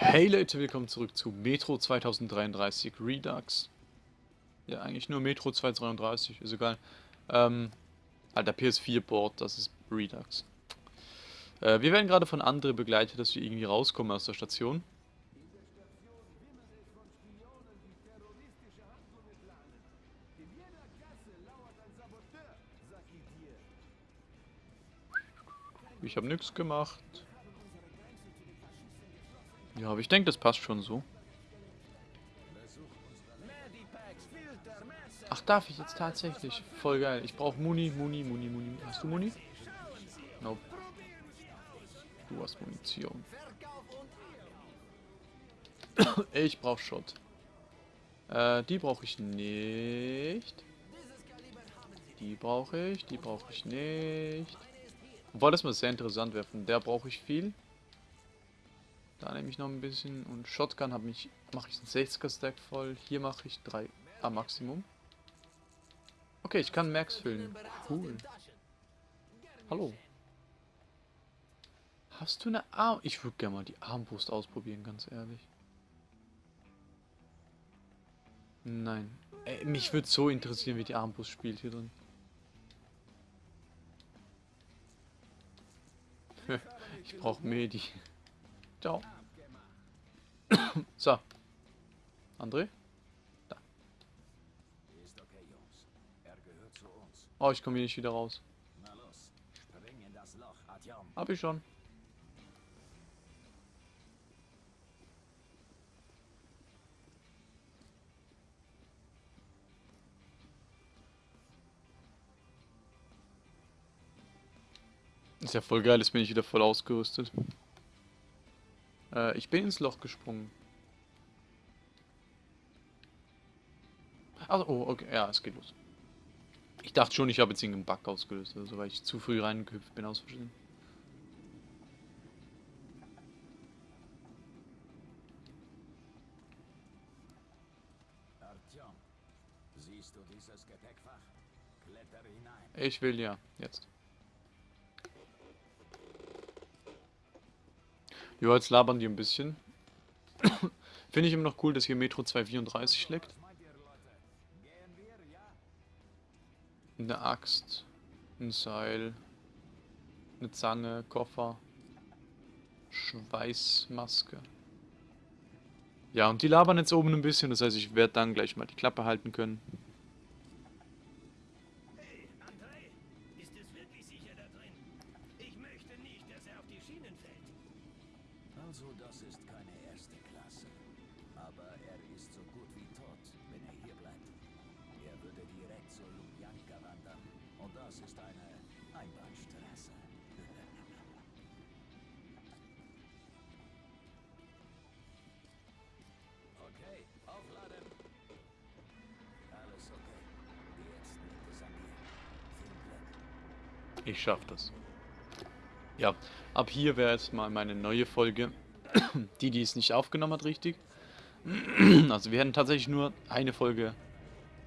Hey Leute, willkommen zurück zu Metro 2033 Redux. Ja, eigentlich nur Metro 2033, ist egal. Ähm, alter PS4-Board, das ist Redux. Äh, wir werden gerade von Andre begleitet, dass wir irgendwie rauskommen aus der Station. Ich habe nichts gemacht. Ja, aber ich denke, das passt schon so. Ach, darf ich jetzt tatsächlich? Voll geil. Ich brauche Muni, Muni, Muni, Muni. Hast du Muni? Nope. Du hast Munition. ich brauche Shot. Äh, die brauche ich nicht. Die brauche ich, die brauche ich nicht. Obwohl das mal sehr interessant wäre. Von der brauche ich viel. Da nehme ich noch ein bisschen. Und Shotgun habe ich mache ich einen 60er Stack voll. Hier mache ich 3 am Maximum. Okay, ich kann Max füllen. Cool. Hallo. Hast du eine Arm... Ich würde gerne mal die Armbrust ausprobieren, ganz ehrlich. Nein. Ey, mich würde so interessieren, wie die Armbrust spielt hier drin. ich brauche Medi. Ciao. so. André? Da. Oh, ich komme hier nicht wieder raus. Hab ich schon. Ist ja voll geil, jetzt bin ich wieder voll ausgerüstet. Äh, ich bin ins Loch gesprungen. Also, oh, okay, ja, es geht los. Ich dachte schon, ich habe jetzt irgendeinen Bug ausgelöst, also weil ich zu früh reingehüpft bin aus Versehen. Ich will ja, jetzt. Ja, jetzt labern die ein bisschen. Finde ich immer noch cool, dass hier Metro 234 leckt. Eine Axt, ein Seil, eine Zange, Koffer, Schweißmaske. Ja, und die labern jetzt oben ein bisschen, das heißt, ich werde dann gleich mal die Klappe halten können. Ich schaff das. Ja, ab hier wäre jetzt mal meine neue Folge. die, die es nicht aufgenommen hat, richtig. also wir hätten tatsächlich nur eine Folge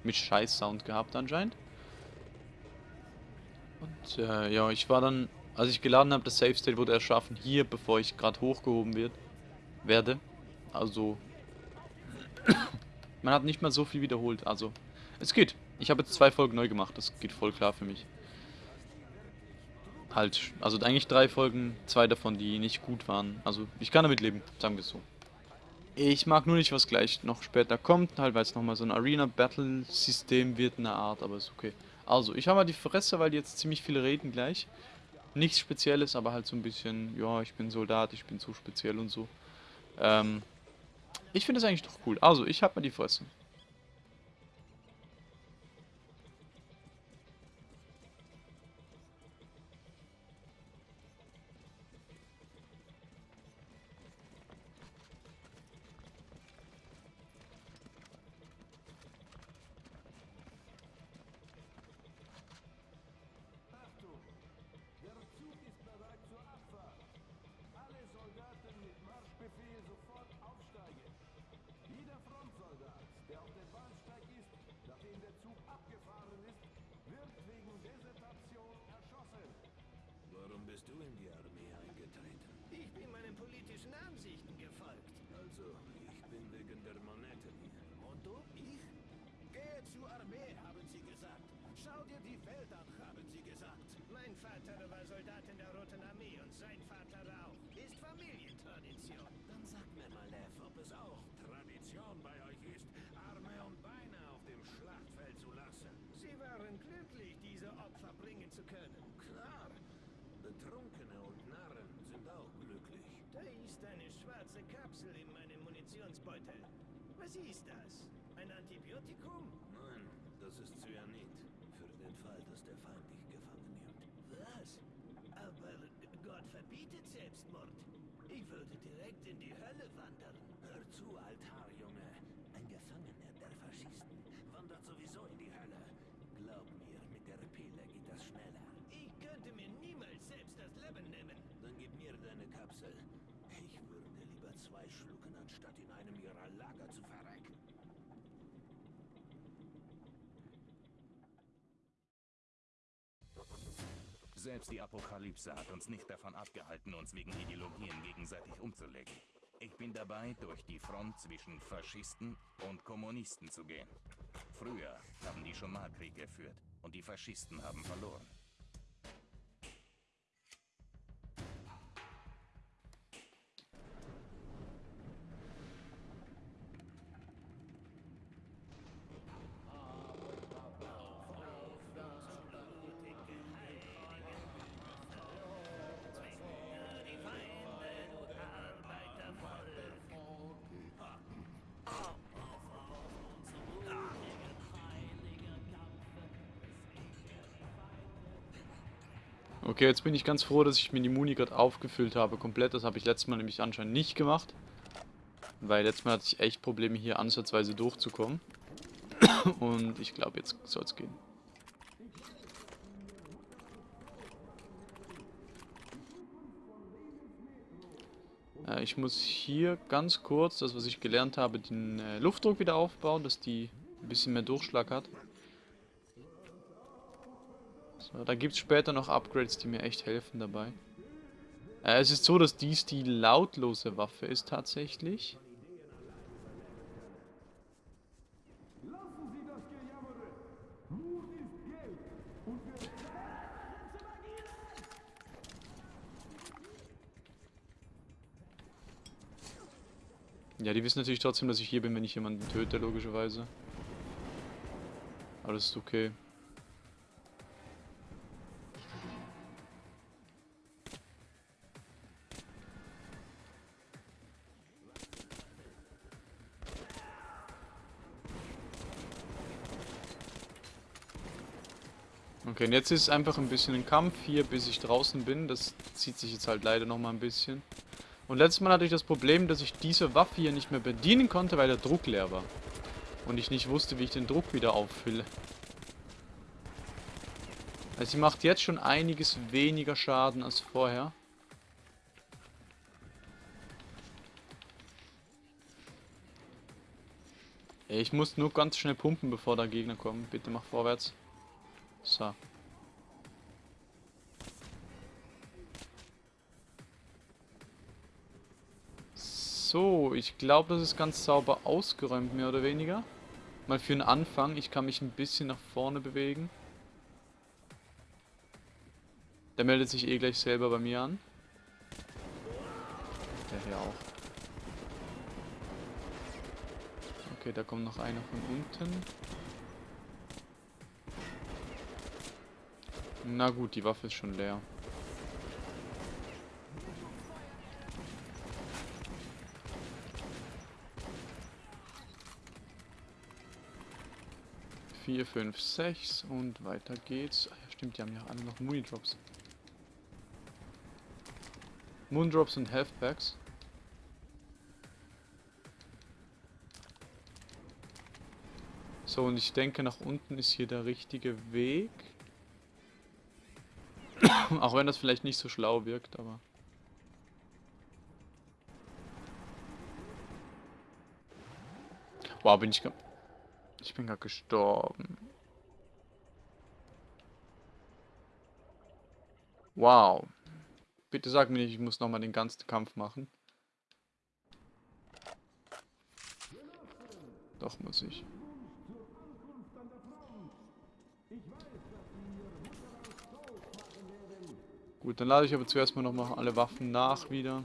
mit Scheiß-Sound gehabt anscheinend. Und äh, ja, ich war dann, als ich geladen habe, das Safe State wurde erschaffen hier, bevor ich gerade hochgehoben wird, werde. Also, man hat nicht mal so viel wiederholt. Also, es geht. Ich habe jetzt zwei Folgen neu gemacht, das geht voll klar für mich halt, also eigentlich drei Folgen, zwei davon, die nicht gut waren. Also ich kann damit leben, sagen wir es so. Ich mag nur nicht, was gleich noch später kommt, halt weil es nochmal so ein Arena-Battle-System wird in der Art, aber ist okay. Also, ich habe mal die Fresse, weil jetzt ziemlich viele reden gleich. Nichts Spezielles, aber halt so ein bisschen, ja, ich bin Soldat, ich bin so speziell und so. Ähm, ich finde es eigentlich doch cool. Also, ich habe mal die Fresse. in die Armee eingetreten? Ich bin meinen politischen Ansichten gefolgt. Also, ich bin wegen der Monette hier. Und du? Ich? Gehe zur Armee Was ist das? Ein Antibiotikum? Nein, das ist Cyanid. Für den Fall, dass der Feind dich gefangen nimmt. Was? Aber Gott verbietet Selbstmord. Ich würde direkt in die Hölle wandern. Hör zu, Altar, Junge. Ein Gefangener der Faschisten wandert sowieso in die Hölle. Glaub mir, mit der Pille geht das schneller. Ich könnte mir niemals selbst das Leben nehmen. Dann gib mir deine Kapsel. Ich würde lieber zwei schlucken, anstatt in einem ihrer Lager zu verrecken. Selbst die Apokalypse hat uns nicht davon abgehalten, uns wegen Ideologien gegenseitig umzulegen. Ich bin dabei, durch die Front zwischen Faschisten und Kommunisten zu gehen. Früher haben die schon mal Krieg geführt und die Faschisten haben verloren. Okay, jetzt bin ich ganz froh, dass ich mir die Muni gerade aufgefüllt habe. Komplett, das habe ich letztes Mal nämlich anscheinend nicht gemacht. Weil letztes Mal hatte ich echt Probleme, hier ansatzweise durchzukommen. Und ich glaube, jetzt soll es gehen. Äh, ich muss hier ganz kurz, das was ich gelernt habe, den äh, Luftdruck wieder aufbauen, dass die ein bisschen mehr Durchschlag hat. Da gibt es später noch Upgrades, die mir echt helfen dabei. Äh, es ist so, dass dies die lautlose Waffe ist tatsächlich. Ja, die wissen natürlich trotzdem, dass ich hier bin, wenn ich jemanden töte, logischerweise. Aber das ist okay. Okay, und jetzt ist es einfach ein bisschen ein Kampf hier, bis ich draußen bin. Das zieht sich jetzt halt leider nochmal ein bisschen. Und letztes Mal hatte ich das Problem, dass ich diese Waffe hier nicht mehr bedienen konnte, weil der Druck leer war. Und ich nicht wusste, wie ich den Druck wieder auffülle. Also sie macht jetzt schon einiges weniger Schaden als vorher. Ich muss nur ganz schnell pumpen, bevor der Gegner kommt. Bitte mach vorwärts. So. So, ich glaube, das ist ganz sauber ausgeräumt, mehr oder weniger. Mal für den Anfang. Ich kann mich ein bisschen nach vorne bewegen. Der meldet sich eh gleich selber bei mir an. Der hier auch. Okay, da kommt noch einer von unten. Na gut, die Waffe ist schon leer. Vier, fünf, sechs und weiter geht's. Ah, ja, stimmt, die haben ja alle noch Muni-Drops. Moondrops und Health Packs. So, und ich denke, nach unten ist hier der richtige Weg. Auch wenn das vielleicht nicht so schlau wirkt, aber... Wow, bin ich... Ich bin gerade gestorben. Wow. Bitte sag mir nicht, ich muss nochmal den ganzen Kampf machen. Doch, muss ich. Gut, dann lade ich aber zuerst mal nochmal alle Waffen nach wieder.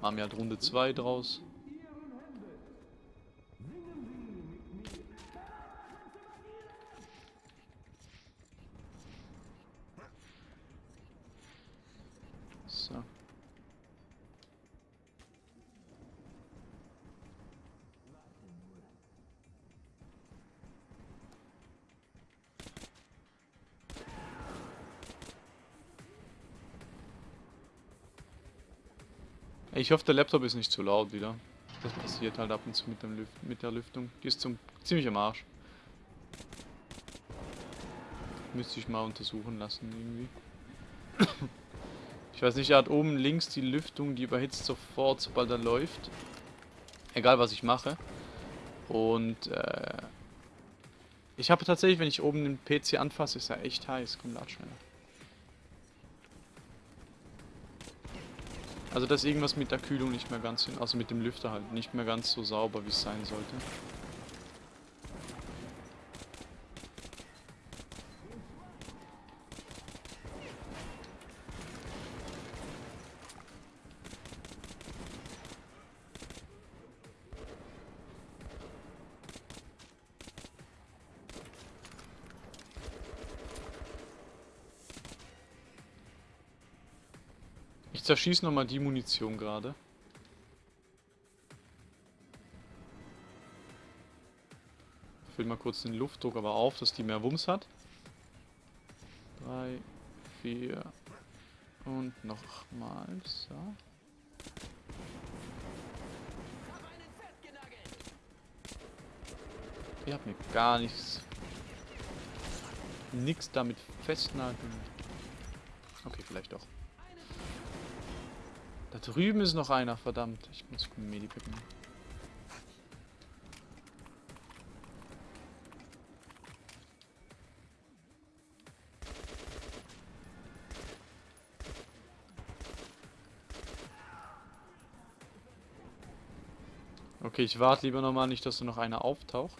Haben ja Runde 2 draus. Ich hoffe, der Laptop ist nicht zu laut wieder. Das passiert halt ab und zu mit, dem Lüft mit der Lüftung. Die ist zum ziemlich am Arsch. Müsste ich mal untersuchen lassen irgendwie. Ich weiß nicht, er hat oben links die Lüftung, die überhitzt sofort, sobald er läuft. Egal, was ich mache. Und, äh... Ich habe tatsächlich, wenn ich oben den PC anfasse, ist er echt heiß. Komm, lad schneller. Also das ist irgendwas mit der Kühlung nicht mehr ganz, also mit dem Lüfter halt, nicht mehr ganz so sauber, wie es sein sollte. Zerschieße nochmal die Munition gerade. Füll mal kurz den Luftdruck aber auf, dass die mehr Wumms hat. Drei, vier und nochmal. So. Ich hab mir gar nichts. Nix damit festnageln. Okay, vielleicht doch. Da drüben ist noch einer, verdammt. Ich muss Medipack nehmen. Okay, ich warte lieber nochmal nicht, dass da noch einer auftaucht.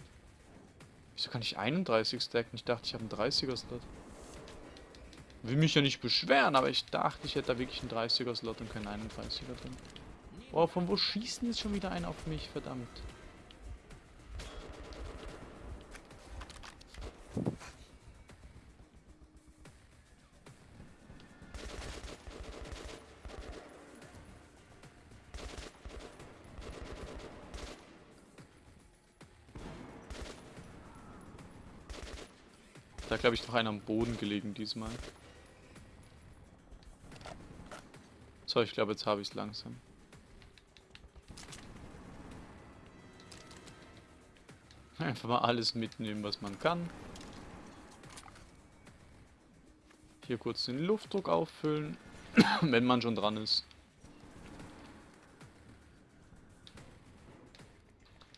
Wieso kann ich 31 stacken? Ich dachte, ich habe einen 30er-Slot. Will mich ja nicht beschweren, aber ich dachte, ich hätte da wirklich einen 30er-Slot und keinen 31er drin. Boah, von wo schießt denn jetzt schon wieder einer auf mich? Verdammt. Da glaube ich noch einer am Boden gelegen diesmal. So, ich glaube, jetzt habe ich es langsam. Einfach mal alles mitnehmen, was man kann. Hier kurz den Luftdruck auffüllen, wenn man schon dran ist.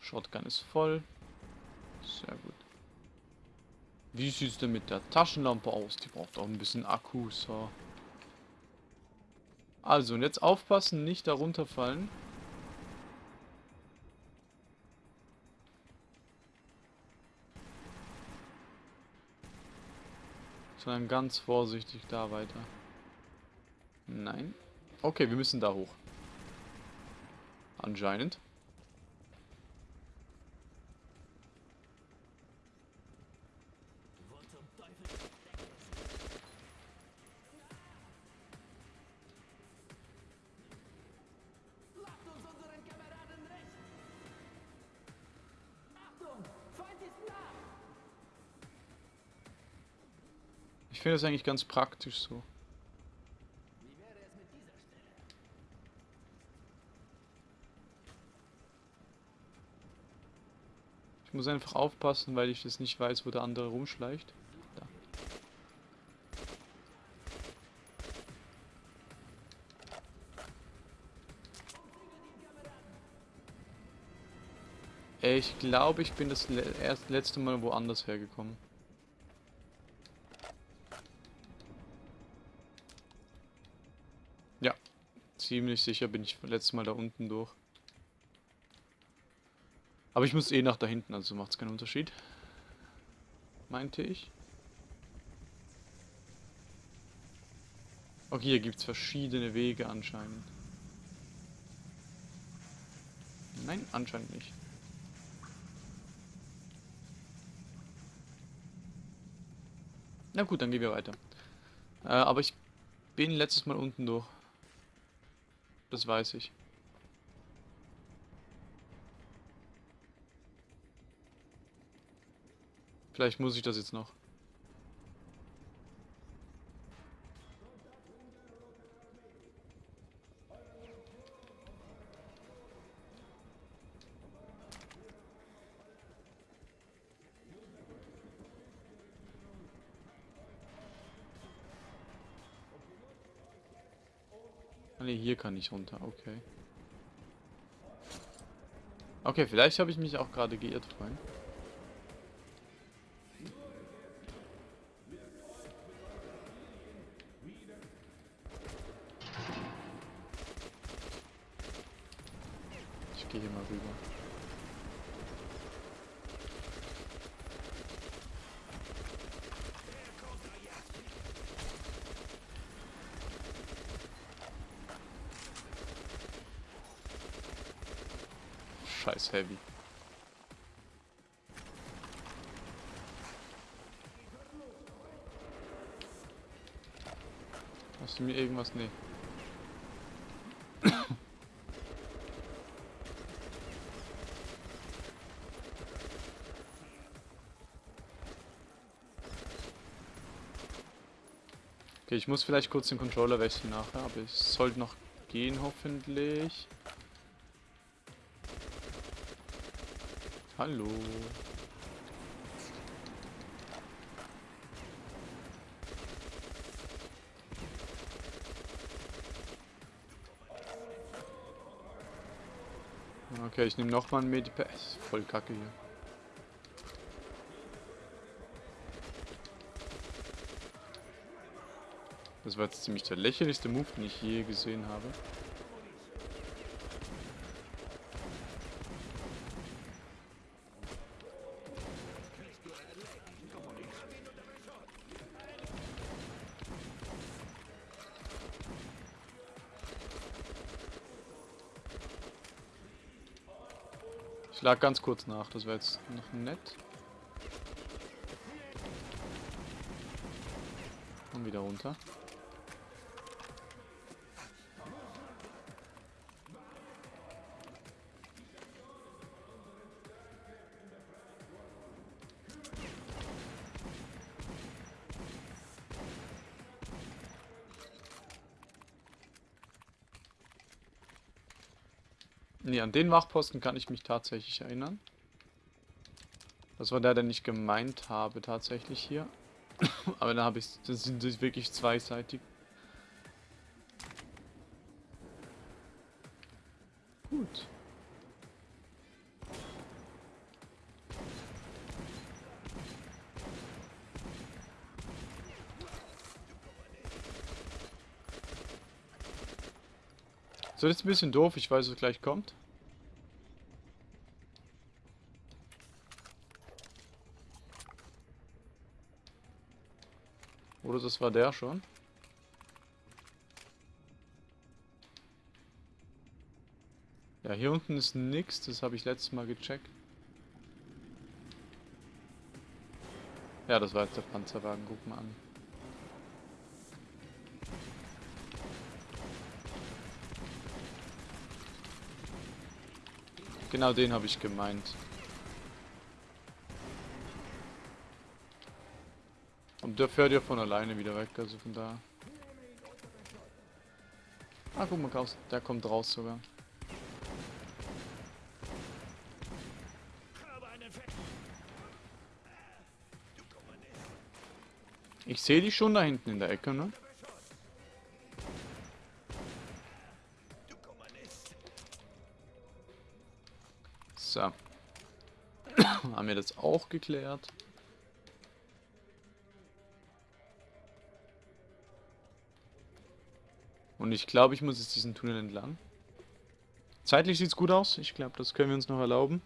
Shotgun ist voll. Sehr gut. Wie sieht es denn mit der Taschenlampe aus? Die braucht auch ein bisschen Akku, so. Also, und jetzt aufpassen, nicht darunter fallen. Sondern ganz vorsichtig da weiter. Nein. Okay, wir müssen da hoch. Anscheinend. Finde das eigentlich ganz praktisch so. Ich muss einfach aufpassen, weil ich das nicht weiß, wo der andere rumschleicht. Da. Ich glaube, ich bin das le letzte Mal woanders hergekommen. Ziemlich sicher bin ich letztes Mal da unten durch. Aber ich muss eh nach da hinten, also macht es keinen Unterschied. Meinte ich. Okay, hier gibt es verschiedene Wege anscheinend. Nein, anscheinend nicht. Na gut, dann gehen wir weiter. Äh, aber ich bin letztes Mal unten durch. Das weiß ich. Vielleicht muss ich das jetzt noch. Kann ich runter, okay. Okay, vielleicht habe ich mich auch gerade geirrt, Freund. Ich gehe hier mal rüber. Heavy. Hast du mir irgendwas? Nee. Okay, ich muss vielleicht kurz den Controller wechseln nachher, aber es sollte noch gehen hoffentlich. Hallo. Okay, ich nehme nochmal ein Medipad. Voll kacke hier. Das war jetzt ziemlich der lächerlichste Move, den ich je gesehen habe. Ich lag ganz kurz nach, das wäre jetzt noch nett. Und wieder runter. An den Wachposten kann ich mich tatsächlich erinnern. Das war der, den ich gemeint habe tatsächlich hier. Aber da habe ich, das sind wirklich zweiseitig. Gut. So, das ist ein bisschen doof. Ich weiß, was gleich kommt. Das war der schon. Ja, hier unten ist nichts. Das habe ich letztes Mal gecheckt. Ja, das war jetzt der Panzerwagen. Guck mal an. Genau den habe ich gemeint. Und der fährt ja von alleine wieder weg, also von da. Ah, guck mal, der kommt raus sogar. Ich sehe die schon da hinten in der Ecke, ne? So. Haben wir das auch geklärt. Und ich glaube, ich muss jetzt diesen Tunnel entlang. Zeitlich sieht es gut aus. Ich glaube, das können wir uns noch erlauben.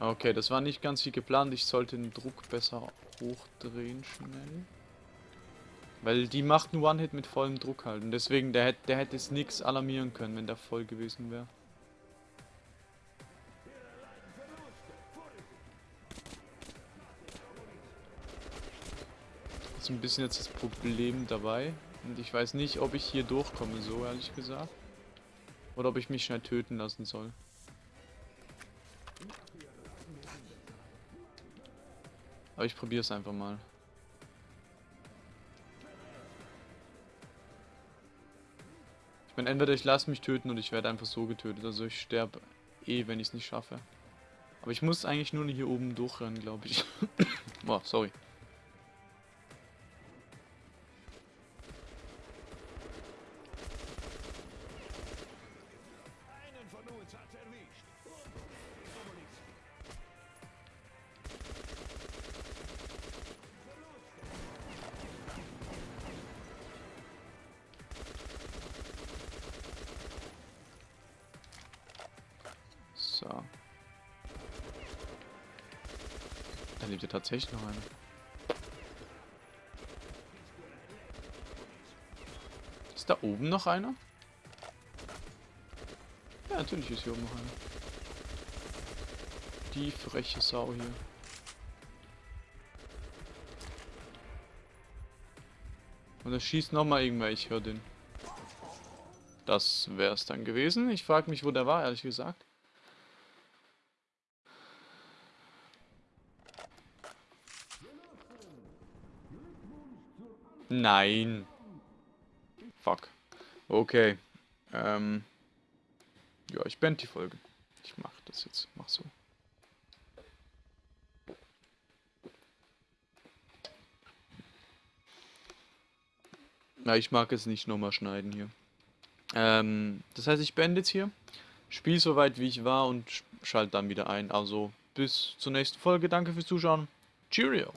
Okay, das war nicht ganz wie geplant. Ich sollte den Druck besser hochdrehen schnell. Weil die macht einen One-Hit mit vollem Druck halt. Und deswegen, der, der hätte es nichts alarmieren können, wenn der voll gewesen wäre. Ist ein bisschen jetzt das Problem dabei. Und ich weiß nicht, ob ich hier durchkomme, so ehrlich gesagt. Oder ob ich mich schnell töten lassen soll. Aber ich probiere es einfach mal. Ich meine, entweder ich lasse mich töten oder ich werde einfach so getötet. Also ich sterbe eh, wenn ich es nicht schaffe. Aber ich muss eigentlich nur hier oben durchrennen, glaube ich. oh, sorry. Lebt ja tatsächlich noch einer. Ist da oben noch einer? Ja, natürlich ist hier oben noch einer. Die freche Sau hier. Und er schießt nochmal irgendwer, ich höre den. Das wäre es dann gewesen. Ich frage mich, wo der war, ehrlich gesagt. Nein. Fuck. Okay. Ähm. Ja, ich beende die Folge. Ich mach das jetzt. Mach so. Na, ich mag es nicht nochmal schneiden hier. Ähm, das heißt, ich beende jetzt hier. Spiel so weit wie ich war und sch- schalte dann wieder ein. Also bis zur nächsten Folge. Danke fürs Zuschauen. Cheerio.